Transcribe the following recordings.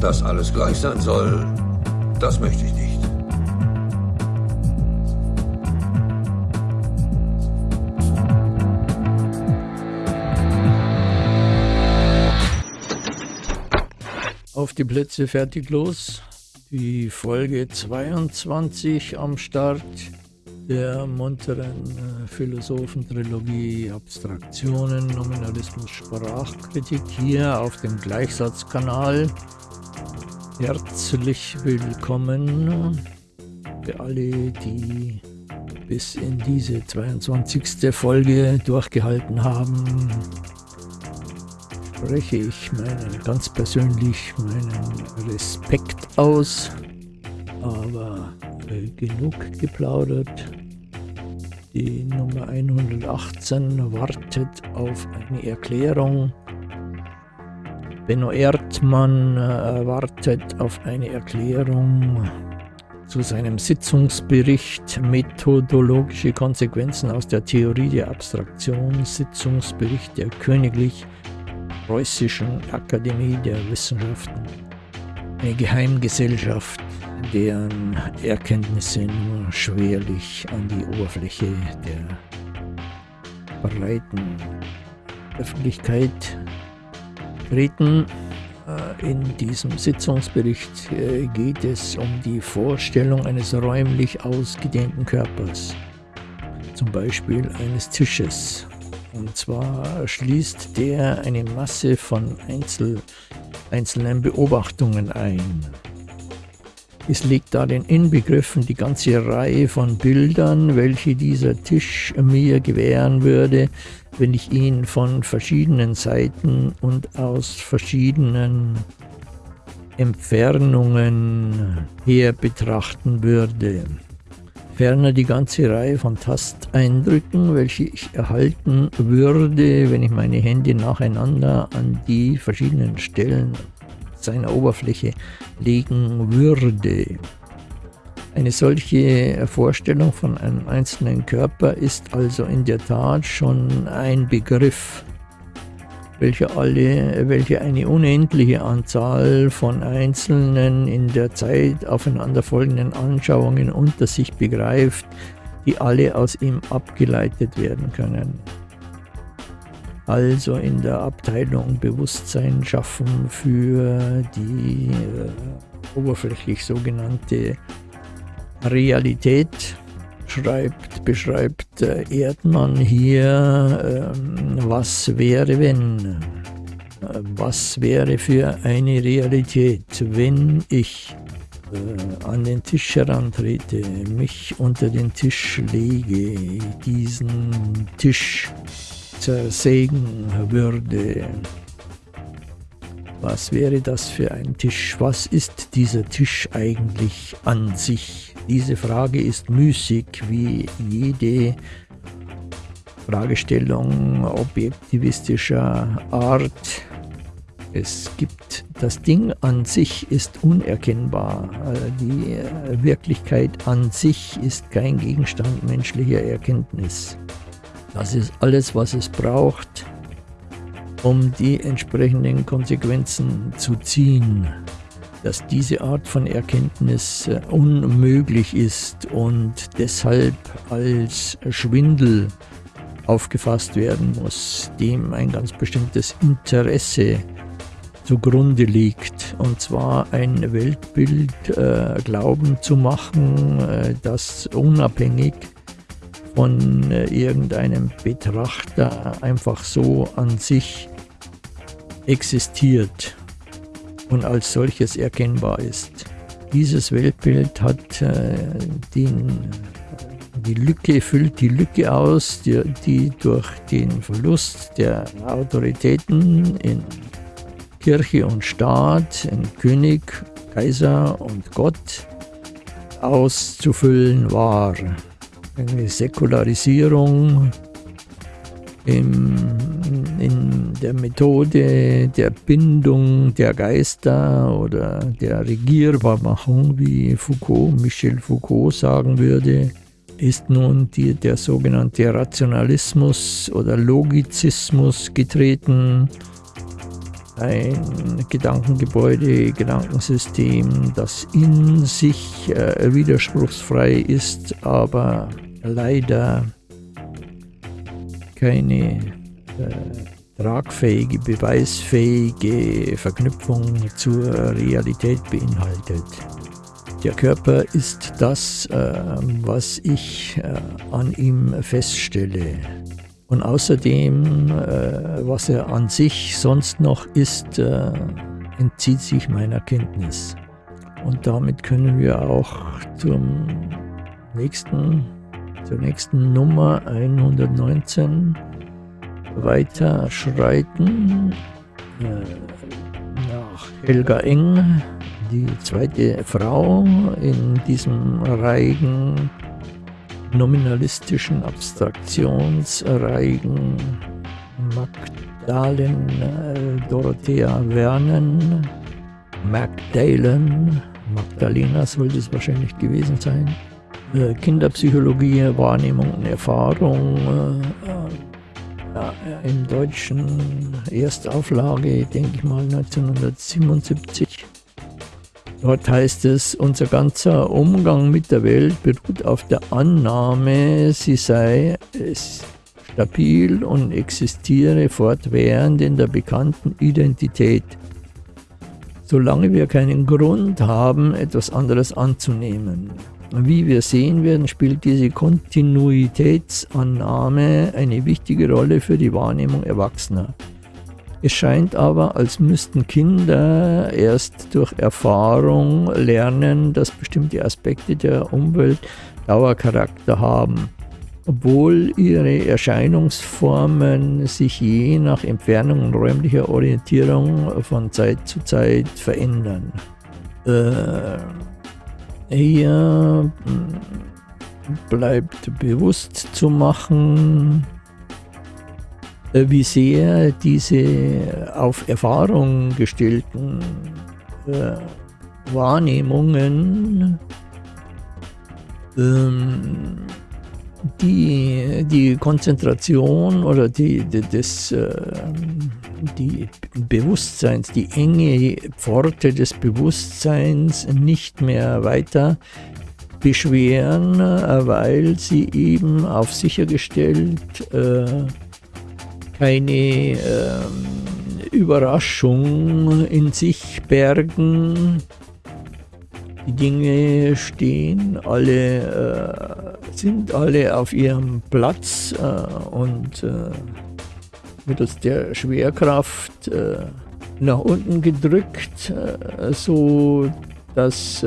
Dass alles gleich sein soll, das möchte ich nicht. Auf die Plätze fertig los. Die Folge 22 am Start der munteren äh, Philosophentrilogie Abstraktionen, Nominalismus, Sprachkritik hier auf dem Gleichsatzkanal. Herzlich willkommen für alle, die bis in diese 22. Folge durchgehalten haben. Spreche ich meinen, ganz persönlich meinen Respekt aus, aber genug geplaudert. Die Nummer 118 wartet auf eine Erklärung. Benno Erdmann äh, wartet auf eine Erklärung zu seinem Sitzungsbericht. Methodologische Konsequenzen aus der Theorie der Abstraktion, Sitzungsbericht der Königlich Preußischen Akademie der Wissenschaften, eine Geheimgesellschaft deren Erkenntnisse nur schwerlich an die Oberfläche der breiten Öffentlichkeit treten. Äh, in diesem Sitzungsbericht äh, geht es um die Vorstellung eines räumlich ausgedehnten Körpers, zum Beispiel eines Tisches. Und zwar schließt der eine Masse von Einzel einzelnen Beobachtungen ein. Es liegt darin inbegriffen die ganze Reihe von Bildern, welche dieser Tisch mir gewähren würde, wenn ich ihn von verschiedenen Seiten und aus verschiedenen Entfernungen her betrachten würde. Ferner die ganze Reihe von Tasteindrücken, welche ich erhalten würde, wenn ich meine Hände nacheinander an die verschiedenen Stellen seiner Oberfläche legen würde. Eine solche Vorstellung von einem einzelnen Körper ist also in der Tat schon ein Begriff, welcher, alle, welche eine unendliche Anzahl von einzelnen in der Zeit aufeinanderfolgenden Anschauungen unter sich begreift, die alle aus ihm abgeleitet werden können also in der Abteilung Bewusstsein schaffen für die äh, oberflächlich sogenannte Realität. Schreibt, beschreibt äh, Erdmann hier, äh, was wäre wenn? Äh, was wäre für eine Realität, wenn ich äh, an den Tisch herantrete, mich unter den Tisch lege, diesen Tisch zersägen würde. Was wäre das für ein Tisch? Was ist dieser Tisch eigentlich an sich? Diese Frage ist müßig wie jede Fragestellung objektivistischer Art. Es gibt, das Ding an sich ist unerkennbar. Die Wirklichkeit an sich ist kein Gegenstand menschlicher Erkenntnis. Das ist alles, was es braucht, um die entsprechenden Konsequenzen zu ziehen. Dass diese Art von Erkenntnis äh, unmöglich ist und deshalb als Schwindel aufgefasst werden muss, dem ein ganz bestimmtes Interesse zugrunde liegt. Und zwar ein Weltbild äh, glauben zu machen, äh, das unabhängig von äh, irgendeinem Betrachter einfach so an sich existiert und als solches erkennbar ist. Dieses Weltbild hat äh, den, die Lücke, füllt die Lücke aus, die, die durch den Verlust der Autoritäten in Kirche und Staat, in König, Kaiser und Gott auszufüllen war eine Säkularisierung im, in der Methode der Bindung der Geister oder der Regierbarmachung, wie Foucault, Michel Foucault sagen würde, ist nun die, der sogenannte Rationalismus oder Logizismus getreten. ein Gedankengebäude, Gedankensystem, das in sich äh, widerspruchsfrei ist, aber leider keine äh, tragfähige, beweisfähige Verknüpfung zur Realität beinhaltet. Der Körper ist das, äh, was ich äh, an ihm feststelle. Und außerdem, äh, was er an sich sonst noch ist, äh, entzieht sich meiner Kenntnis. Und damit können wir auch zum nächsten, zur nächsten Nummer 119 weiter schreiten. Äh, nach Helga Eng, die zweite Frau in diesem Reigen nominalistischen Abstraktionsreigen Magdalen äh, Dorothea Vernen, Magdalen, Magdalena sollte es wahrscheinlich gewesen sein, äh, Kinderpsychologie, Wahrnehmung und Erfahrung, äh, ja, im deutschen Erstauflage, denke ich mal 1977. Dort heißt es, unser ganzer Umgang mit der Welt beruht auf der Annahme, sie sei stabil und existiere fortwährend in der bekannten Identität. Solange wir keinen Grund haben, etwas anderes anzunehmen. Wie wir sehen werden, spielt diese Kontinuitätsannahme eine wichtige Rolle für die Wahrnehmung Erwachsener. Es scheint aber, als müssten Kinder erst durch Erfahrung lernen, dass bestimmte Aspekte der Umwelt Dauercharakter haben, obwohl ihre Erscheinungsformen sich je nach Entfernung und räumlicher Orientierung von Zeit zu Zeit verändern. Äh, hier hm, bleibt bewusst zu machen, äh, wie sehr diese auf Erfahrung gestellten äh, Wahrnehmungen ähm, die, die Konzentration oder die, die, das, äh, die Bewusstseins, die enge Pforte des Bewusstseins nicht mehr weiter beschweren, weil sie eben auf sichergestellt äh, keine äh, Überraschung in sich bergen. Die Dinge stehen alle, äh, sind alle auf ihrem Platz äh, und äh, mittels der Schwerkraft äh, nach unten gedrückt, äh, so dass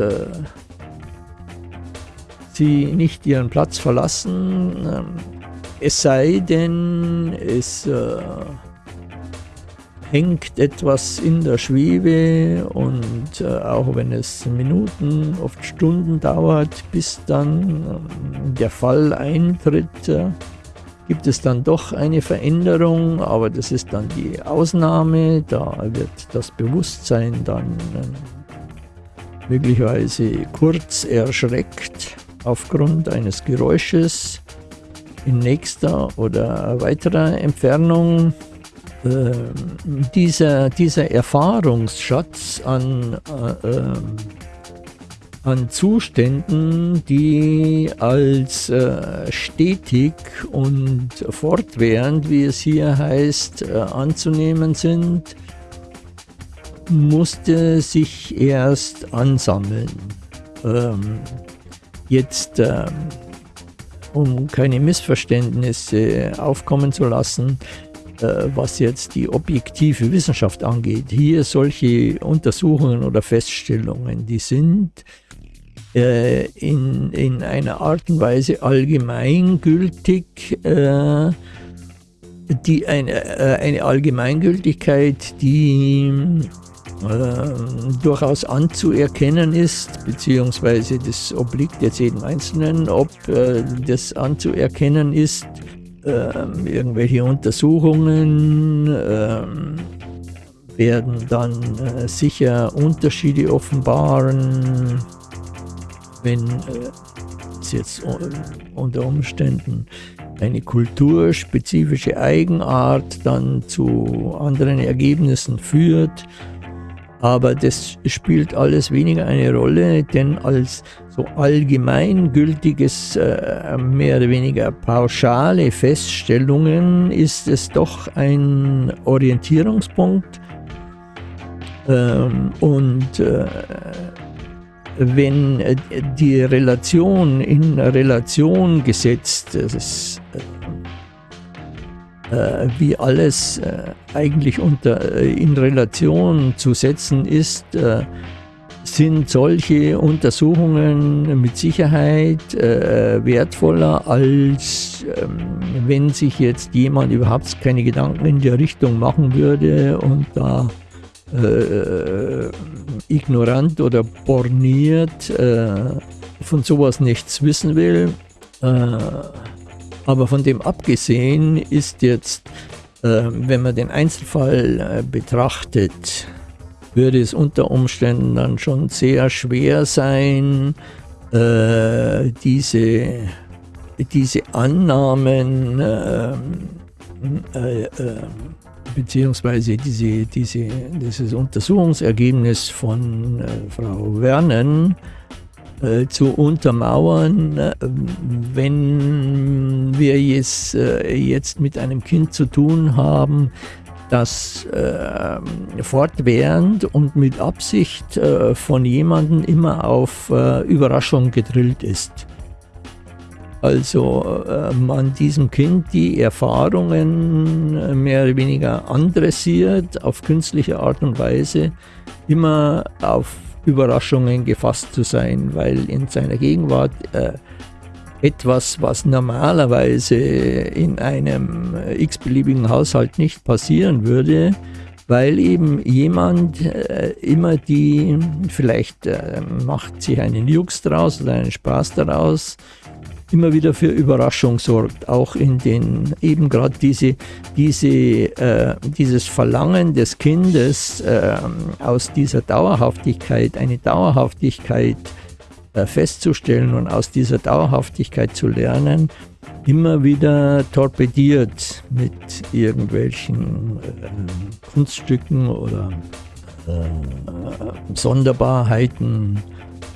sie nicht ihren Platz verlassen. Ähm, es sei denn, es äh, hängt etwas in der Schwebe und äh, auch wenn es Minuten, oft Stunden dauert, bis dann äh, der Fall eintritt, äh, gibt es dann doch eine Veränderung, aber das ist dann die Ausnahme, da wird das Bewusstsein dann äh, möglicherweise kurz erschreckt aufgrund eines Geräusches in nächster oder weiterer Entfernung. Äh, dieser, dieser Erfahrungsschatz an, äh, ähm, an Zuständen, die als äh, stetig und fortwährend, wie es hier heißt, äh, anzunehmen sind, musste sich erst ansammeln. Ähm, jetzt ähm, um keine Missverständnisse aufkommen zu lassen, äh, was jetzt die objektive Wissenschaft angeht. Hier solche Untersuchungen oder Feststellungen, die sind äh, in, in einer Art und Weise allgemeingültig, äh, die eine, eine Allgemeingültigkeit, die äh, durchaus anzuerkennen ist, beziehungsweise das obliegt jetzt jedem Einzelnen, ob äh, das anzuerkennen ist. Ähm, irgendwelche Untersuchungen ähm, werden dann äh, sicher Unterschiede offenbaren, wenn es jetzt unter Umständen eine kulturspezifische Eigenart dann zu anderen Ergebnissen führt. Aber das spielt alles weniger eine Rolle, denn als so allgemeingültiges, äh, mehr oder weniger pauschale Feststellungen ist es doch ein Orientierungspunkt. Ähm, und äh, wenn die Relation in Relation gesetzt ist, äh, wie alles äh, eigentlich unter, äh, in Relation zu setzen ist, sind solche Untersuchungen mit Sicherheit äh, wertvoller, als ähm, wenn sich jetzt jemand überhaupt keine Gedanken in der Richtung machen würde und da äh, ignorant oder borniert äh, von sowas nichts wissen will. Aber von dem abgesehen ist jetzt, äh, wenn man den Einzelfall äh, betrachtet, würde es unter Umständen dann schon sehr schwer sein, äh, diese, diese Annahmen äh, äh, beziehungsweise diese, diese, dieses Untersuchungsergebnis von äh, Frau Wernen äh, zu untermauern, äh, wenn wir jetzt, äh, jetzt mit einem Kind zu tun haben, das äh, fortwährend und mit Absicht äh, von jemandem immer auf Überraschung gedrillt ist. Also man diesem Kind die Erfahrungen mehr oder weniger andressiert auf künstliche Art und Weise, immer auf Überraschungen gefasst zu sein, weil in seiner Gegenwart äh, etwas, was normalerweise in einem äh, x-beliebigen Haushalt nicht passieren würde, weil eben jemand äh, immer die, vielleicht äh, macht sich einen Jux draus oder einen Spaß daraus, immer wieder für Überraschung sorgt, auch in den eben gerade diese, diese, äh, dieses Verlangen des Kindes äh, aus dieser Dauerhaftigkeit, eine Dauerhaftigkeit äh, festzustellen und aus dieser Dauerhaftigkeit zu lernen, immer wieder torpediert mit irgendwelchen äh, Kunststücken oder äh, Sonderbarheiten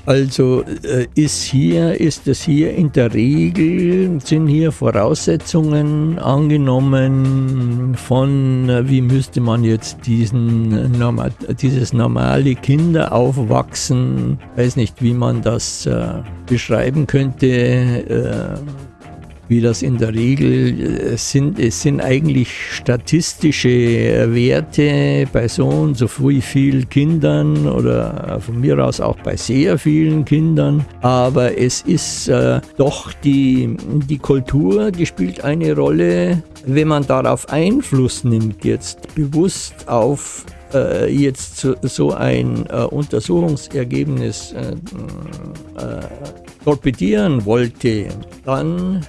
also äh, ist hier, ist es hier in der Regel, sind hier Voraussetzungen angenommen von, äh, wie müsste man jetzt diesen, dieses normale Kinderaufwachsen, weiß nicht, wie man das äh, beschreiben könnte, äh, wie das in der Regel äh, sind. Es sind eigentlich statistische äh, Werte bei so und so vielen Kindern oder von mir aus auch bei sehr vielen Kindern. Aber es ist äh, doch die, die Kultur, die spielt eine Rolle, wenn man darauf Einfluss nimmt, jetzt bewusst auf äh, jetzt so, ein äh, Untersuchungsergebnis äh, torpedieren wollte, dann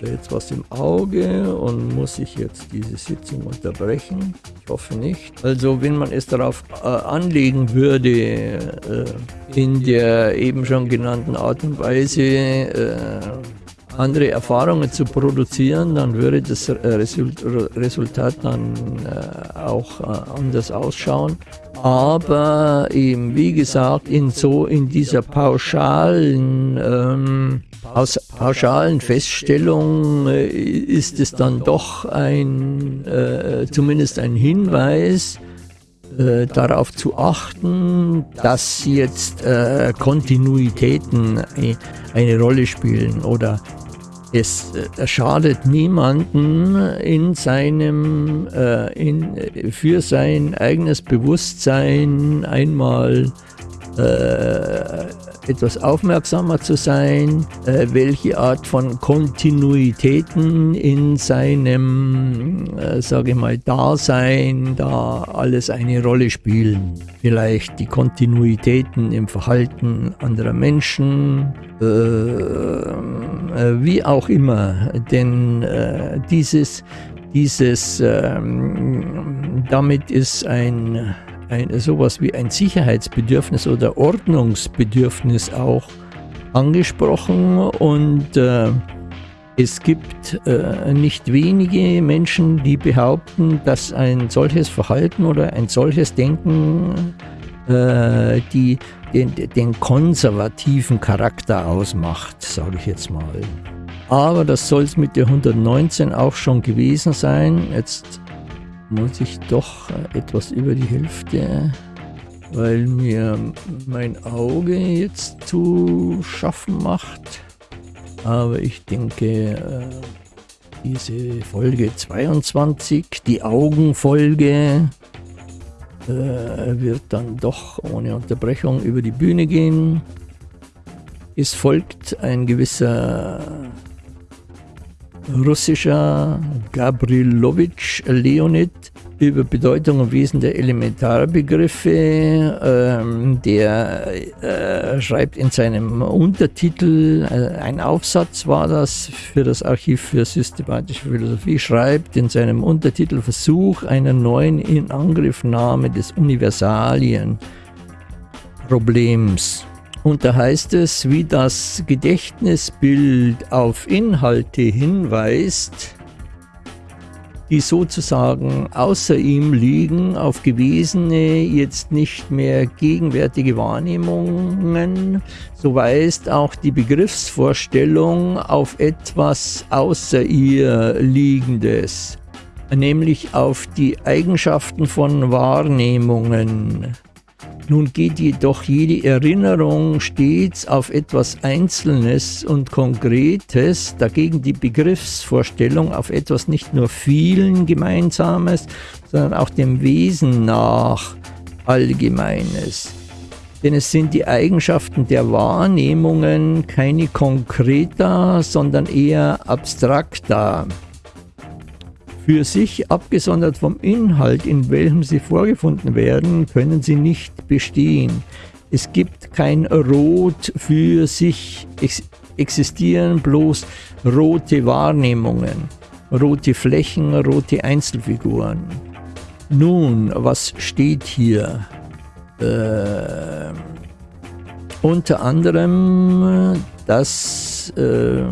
da jetzt was im Auge und muss ich jetzt diese Sitzung unterbrechen? Ich hoffe nicht. Also wenn man es darauf äh, anlegen würde, äh, in der eben schon genannten Art und Weise äh, andere Erfahrungen zu produzieren, dann würde das Resultat dann äh, auch äh, anders ausschauen. Aber eben, wie gesagt, in so in dieser pauschalen ähm, aus pauschalen Feststellungen äh, ist es dann doch ein, äh, zumindest ein Hinweis, äh, darauf zu achten, dass jetzt äh, Kontinuitäten eine, eine, Rolle spielen oder es äh, schadet niemanden in seinem, äh, in, für sein eigenes Bewusstsein einmal etwas aufmerksamer zu sein, äh, welche Art von Kontinuitäten in seinem, äh, sage ich mal, Dasein da alles eine Rolle spielen. Vielleicht die Kontinuitäten im Verhalten anderer Menschen, äh, äh wie auch immer, denn äh, dieses, dieses, ähm, damit ist ein ein, sowas wie ein Sicherheitsbedürfnis oder Ordnungsbedürfnis auch angesprochen und äh, Es gibt äh, nicht wenige Menschen, die behaupten, dass ein solches Verhalten oder ein solches Denken äh, die, den, den konservativen Charakter ausmacht, sage ich jetzt mal. Aber das soll es mit der 119 auch schon gewesen sein. Jetzt muss ich doch etwas über die Hälfte, weil mir mein Auge jetzt zu schaffen macht. Aber ich denke, äh, diese Folge 22, die Augenfolge, äh, wird dann doch ohne Unterbrechung über die Bühne gehen. Es folgt ein gewisser russischer Gabrilowitsch Leonid, über Bedeutung und Wesen der Elementarbegriffe. Ähm, der äh, schreibt in seinem Untertitel, äh, ein Aufsatz war das für das Archiv für systematische Philosophie, schreibt in seinem Untertitel Versuch einer neuen Inangriffnahme des Universalienproblems. Und da heißt es, wie das Gedächtnisbild auf Inhalte hinweist, die sozusagen außer ihm liegen, auf gewesene, jetzt nicht mehr gegenwärtige Wahrnehmungen, so weist auch die Begriffsvorstellung auf etwas außer ihr Liegendes, nämlich auf die Eigenschaften von Wahrnehmungen. Nun geht jedoch jede Erinnerung stets auf etwas Einzelnes und Konkretes, dagegen die Begriffsvorstellung auf etwas nicht nur vielen Gemeinsames, sondern auch dem Wesen nach Allgemeines. Denn es sind die Eigenschaften der Wahrnehmungen keine konkreter, sondern eher abstrakter für sich abgesondert vom Inhalt, in welchem sie vorgefunden werden, können sie nicht bestehen. Es gibt kein Rot für sich, es existieren bloß rote Wahrnehmungen, rote Flächen, rote Einzelfiguren. Nun, was steht hier? Äh, unter anderem, dass äh,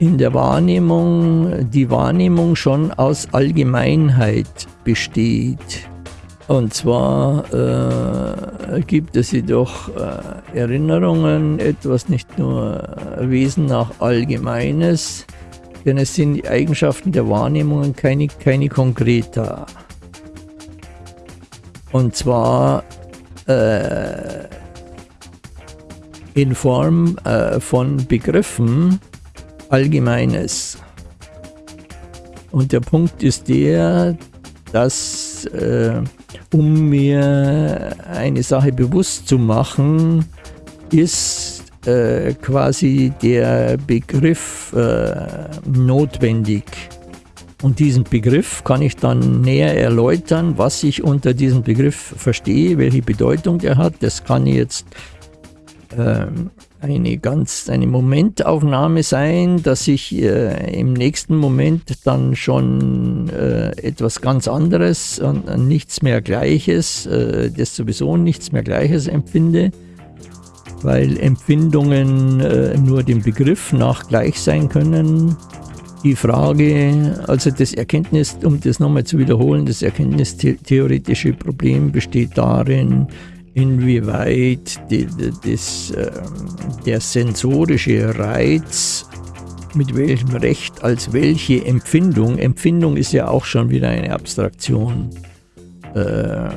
in der Wahrnehmung die Wahrnehmung schon aus Allgemeinheit besteht. Und zwar äh, gibt es jedoch äh, Erinnerungen, etwas nicht nur Wesen nach Allgemeines, denn es sind die Eigenschaften der Wahrnehmungen keine, keine konkreter. Und zwar äh, in Form äh, von Begriffen, Allgemeines. Und der Punkt ist der, dass äh, um mir eine Sache bewusst zu machen, ist äh, quasi der Begriff äh, notwendig. Und diesen Begriff kann ich dann näher erläutern, was ich unter diesem Begriff verstehe, welche Bedeutung der hat. Das kann ich jetzt ähm, eine ganz eine Momentaufnahme sein, dass ich äh, im nächsten Moment dann schon äh, etwas ganz anderes und äh, nichts mehr Gleiches, äh, das sowieso nichts mehr Gleiches empfinde, weil Empfindungen äh, nur dem Begriff nach gleich sein können. Die Frage, also das Erkenntnis, um das nochmal zu wiederholen, das erkenntnistheoretische Problem besteht darin, inwieweit die, die, das, äh, der sensorische Reiz mit welchem Recht als welche Empfindung, Empfindung ist ja auch schon wieder eine Abstraktion, äh,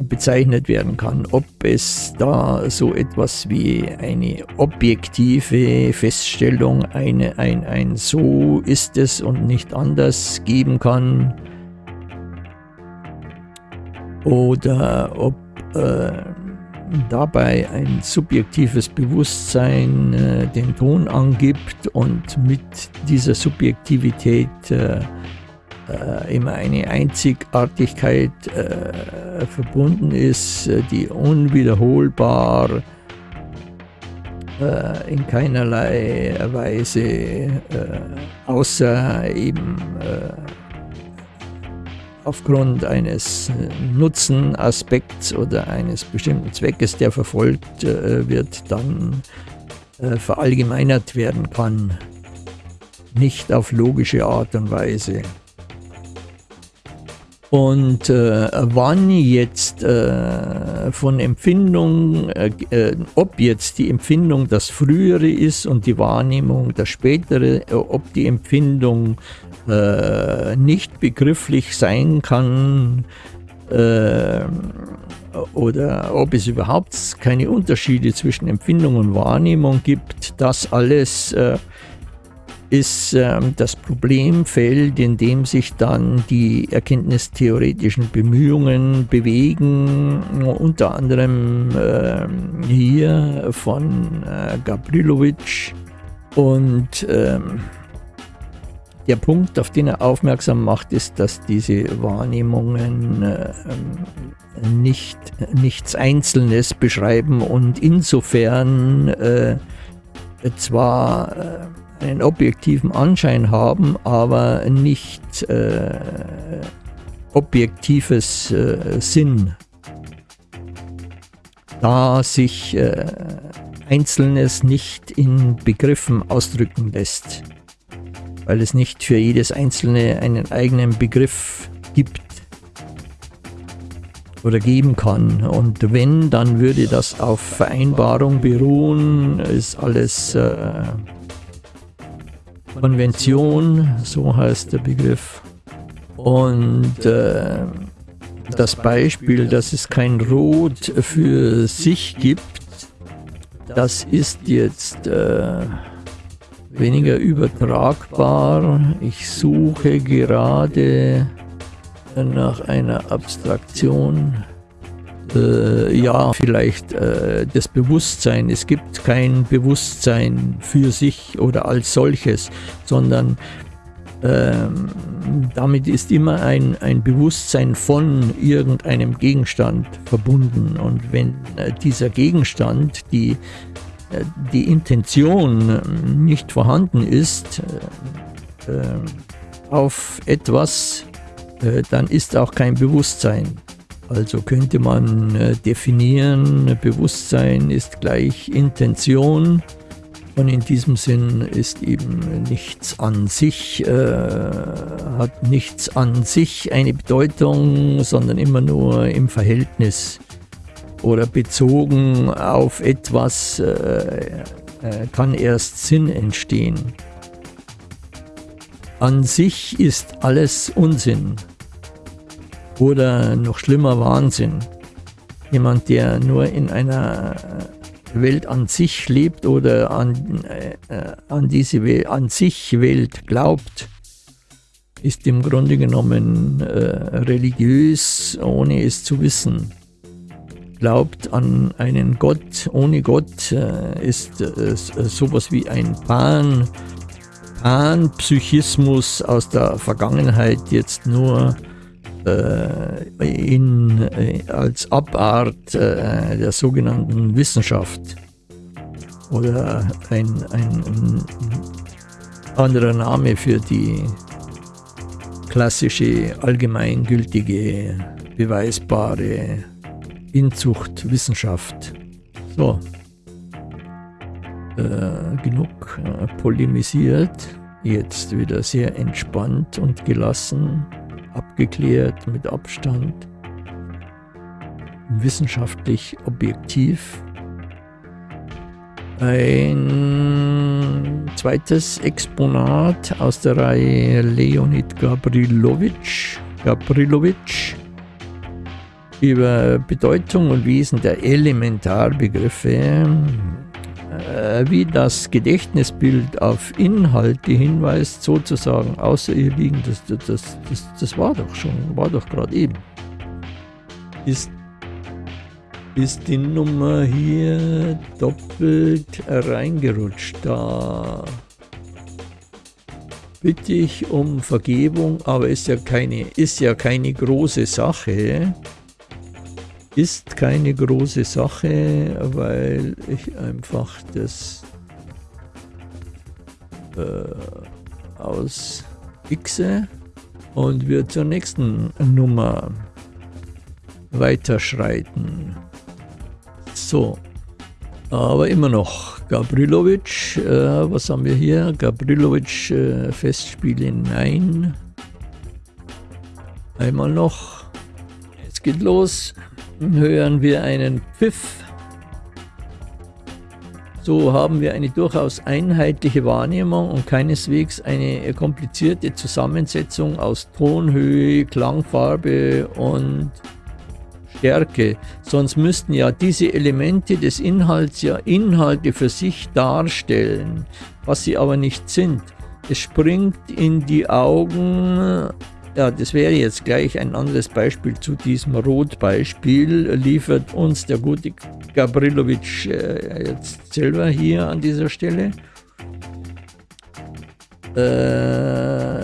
bezeichnet werden kann. Ob es da so etwas wie eine objektive Feststellung, eine, ein, ein so ist es und nicht anders geben kann, oder ob äh, dabei ein subjektives Bewusstsein äh, den Ton angibt und mit dieser Subjektivität äh, äh immer eine Einzigartigkeit äh, verbunden ist, die unwiederholbar in keinerlei Weise außer eben aufgrund eines äh, Nutzenaspekts oder eines bestimmten Zweckes, der verfolgt äh, wird, dann äh, verallgemeinert werden kann. nicht auf logische Art und Weise. Und äh, wann jetzt äh, von Empfindung, äh, äh, ob jetzt die Empfindung das Frühere ist und die Wahrnehmung das Spätere, äh, ob die Empfindung äh, nicht begrifflich sein kann oder ob es überhaupt keine Unterschiede zwischen Empfindung und Wahrnehmung gibt, das alles ist ähm, das Problemfeld, in dem sich dann die erkenntnistheoretischen Bemühungen bewegen, unter anderem äh, hier von äh, Gabrilowitsch. Und ähm, der Punkt, auf den er aufmerksam macht, ist, dass diese Wahrnehmungen äh, nicht, nichts Einzelnes beschreiben und insofern äh, zwar äh, einen objektiven Anschein haben, aber nicht äh, objektives äh, Sinn, da sich äh, Einzelnes nicht in Begriffen ausdrücken lässt, weil es nicht für jedes Einzelne einen eigenen Begriff gibt oder geben kann. Und wenn, dann würde das auf Vereinbarung beruhen, ist alles äh, Konvention, so heißt der Begriff. Und äh, das Beispiel, dass es kein Rot für sich gibt, das ist jetzt äh, weniger übertragbar. Ich suche gerade nach einer Abstraktion äh, ja, vielleicht äh, das Bewusstsein. Es gibt kein Bewusstsein für sich oder als solches, sondern ähm, damit ist immer ein, ein Bewusstsein von irgendeinem Gegenstand verbunden. Und wenn äh, dieser Gegenstand, die, äh, die Intention nicht vorhanden ist, äh, äh, auf etwas, dann ist auch kein Bewusstsein. Also könnte man äh, definieren, Bewusstsein ist gleich Intention und in diesem Sinn ist eben nichts an sich, äh, hat nichts an sich eine Bedeutung, sondern immer nur im Verhältnis oder bezogen auf etwas äh, äh kann erst Sinn entstehen. An sich ist alles Unsinn oder noch schlimmer Wahnsinn. Jemand, der nur in einer Welt an sich lebt oder an, äh, an diese Welt, an sich Welt glaubt, ist im Grunde genommen äh, religiös, ohne es zu wissen. Glaubt an einen Gott, ohne Gott äh, ist äh, sowas wie ein Pan, Pan-Psychismus aus der Vergangenheit jetzt nur äh, in, äh, als Abart äh, der sogenannten Wissenschaft. Oder ein, ein, ein anderer Name für die klassische allgemeingültige, beweisbare Inzuchtwissenschaft. So, äh, genug äh, polemisiert, jetzt wieder sehr entspannt und gelassen abgeklärt, mit Abstand, wissenschaftlich objektiv. Ein zweites Exponat aus der Reihe Leonid Gabrilowitsch, Gabrilowitsch über Bedeutung und Wesen der Elementarbegriffe wie das Gedächtnisbild auf Inhalte hinweist, sozusagen außer ihr liegen, das, das, das, das war doch schon, war doch gerade eben. Ist, ist die Nummer hier doppelt reingerutscht? Da bitte ich um Vergebung, aber ist ja keine, ist ja keine große Sache ist keine große Sache, weil ich einfach das äh, aus Xe und wir zur nächsten Nummer weiterschreiten. So, Aber immer noch Gabrilovic, äh, was haben wir hier? Gabrilovic, äh, Festspiele, nein. Einmal noch. Jetzt geht los. Hören wir einen Pfiff. So haben wir eine durchaus einheitliche Wahrnehmung und keineswegs eine komplizierte Zusammensetzung aus Tonhöhe, Klangfarbe und Stärke. Sonst müssten ja diese Elemente des Inhalts ja Inhalte für sich darstellen, was sie aber nicht sind. Es springt in die Augen ja, das wäre jetzt gleich ein anderes Beispiel zu diesem Rotbeispiel, liefert uns der gute Gabrilovic äh, jetzt selber hier an dieser Stelle. Äh,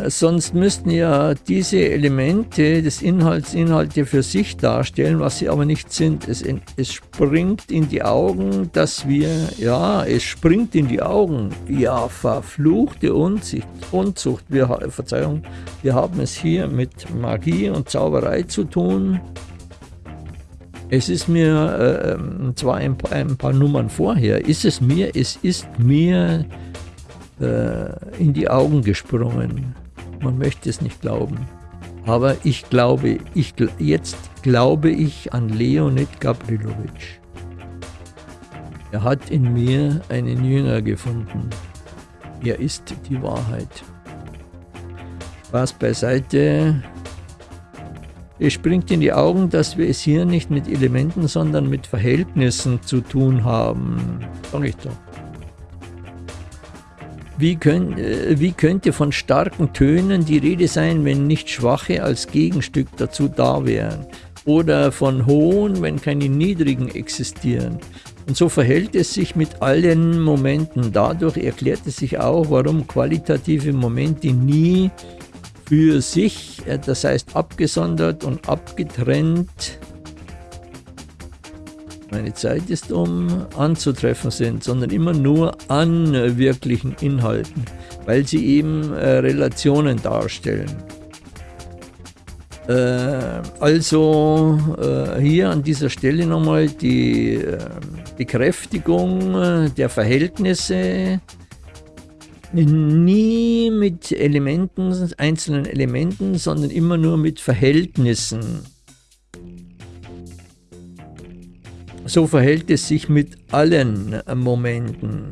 sonst müssten ja diese Elemente des Inhalts Inhalte für sich darstellen, was sie aber nicht sind. Es, es springt in die Augen, dass wir, ja, es springt in die Augen. Ja, verfluchte Unzucht, Unzucht. Wir, Verzeihung, wir haben es hier mit Magie und Zauberei zu tun. Es ist mir äh, zwar ein paar, ein paar Nummern vorher, ist es mir, es ist mir äh, in die Augen gesprungen. Man möchte es nicht glauben. Aber ich glaube, ich, jetzt glaube ich an Leonid Gabrilovic. Er hat in mir einen Jünger gefunden. Er ist die Wahrheit. Spaß beiseite. Es springt in die Augen, dass wir es hier nicht mit Elementen, sondern mit Verhältnissen zu tun haben. Sag ich doch. Wie, könnt, äh, wie könnte von starken Tönen die Rede sein, wenn nicht schwache als Gegenstück dazu da wären? Oder von hohen, wenn keine niedrigen existieren? Und so verhält es sich mit allen Momenten. Dadurch erklärt es sich auch, warum qualitative Momente nie für sich, äh, das heißt abgesondert und abgetrennt, meine Zeit ist um, anzutreffen sind, sondern immer nur an wirklichen Inhalten, weil sie eben äh, Relationen darstellen. Äh, also äh, hier an dieser Stelle nochmal die äh, Bekräftigung äh, der Verhältnisse, nie mit Elementen, einzelnen Elementen, sondern immer nur mit Verhältnissen. So verhält es sich mit allen Momenten.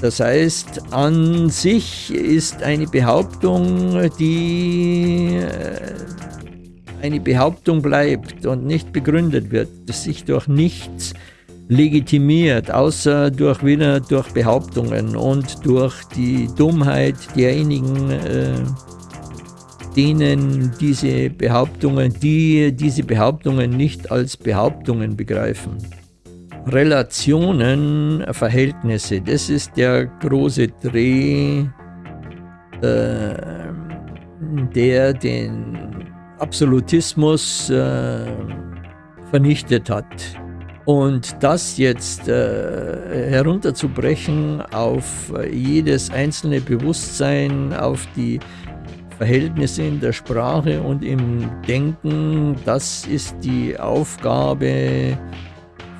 Das heißt, an sich ist eine Behauptung, die äh, eine Behauptung bleibt und nicht begründet wird, das sich durch nichts legitimiert, außer durch wieder durch Behauptungen und durch die Dummheit derjenigen, äh, denen diese Behauptungen, die diese Behauptungen nicht als Behauptungen begreifen. Relationen, Verhältnisse, das ist der große Dreh, äh, der den Absolutismus äh, vernichtet hat. Und das jetzt äh, herunterzubrechen auf jedes einzelne Bewusstsein, auf die Verhältnisse in der Sprache und im Denken, das ist die Aufgabe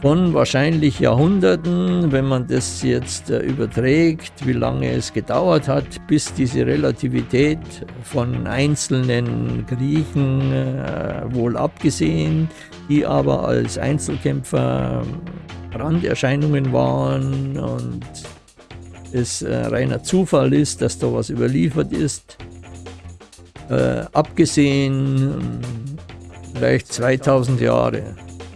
von wahrscheinlich Jahrhunderten, wenn man das jetzt äh, überträgt, wie lange es gedauert hat, bis diese Relativität von einzelnen Griechen äh, wohl abgesehen, die aber als Einzelkämpfer Randerscheinungen waren und es äh, reiner Zufall ist, dass da was überliefert ist, äh, abgesehen vielleicht 2000 Jahre.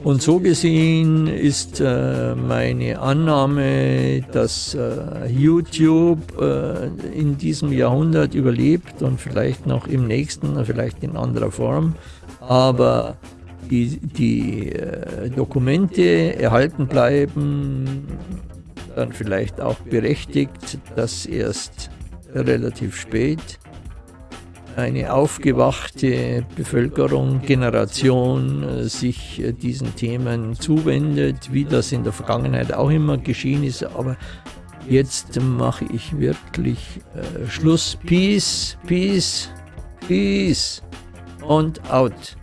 Und so gesehen ist äh, meine Annahme, dass äh, YouTube äh, in diesem Jahrhundert überlebt und vielleicht noch im nächsten, vielleicht in anderer Form, aber die, die äh, Dokumente erhalten bleiben, dann vielleicht auch berechtigt, dass erst relativ spät eine aufgewachte Bevölkerung, Generation äh, sich äh, diesen Themen zuwendet, wie das in der Vergangenheit auch immer geschehen ist. Aber jetzt mache ich wirklich äh, Schluss. Peace, Peace, Peace und out.